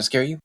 I scare you?